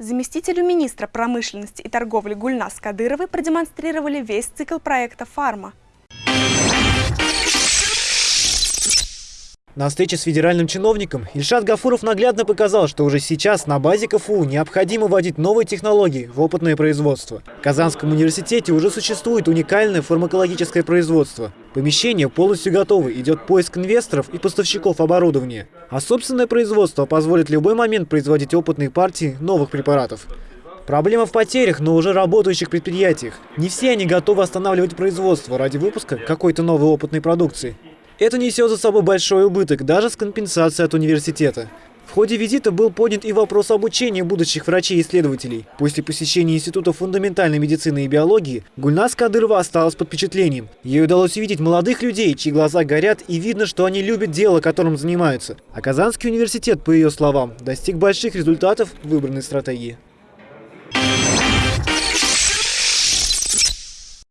Заместителю министра промышленности и торговли Гульнас Кадыровой продемонстрировали весь цикл проекта «Фарма». На встрече с федеральным чиновником Ильшат Гафуров наглядно показал, что уже сейчас на базе КФУ необходимо вводить новые технологии в опытное производство. В Казанском университете уже существует уникальное фармакологическое производство. Помещение полностью готово, идет поиск инвесторов и поставщиков оборудования. А собственное производство позволит в любой момент производить опытные партии новых препаратов. Проблема в потерях на уже работающих предприятиях. Не все они готовы останавливать производство ради выпуска какой-то новой опытной продукции. Это несет за собой большой убыток, даже с компенсацией от университета. В ходе визита был поднят и вопрос обучения будущих врачей и исследователей. После посещения Института фундаментальной медицины и биологии Гульнас Кадырова осталась под впечатлением. Ей удалось увидеть молодых людей, чьи глаза горят и видно, что они любят дело, которым занимаются. А Казанский университет, по ее словам, достиг больших результатов выбранной стратегии.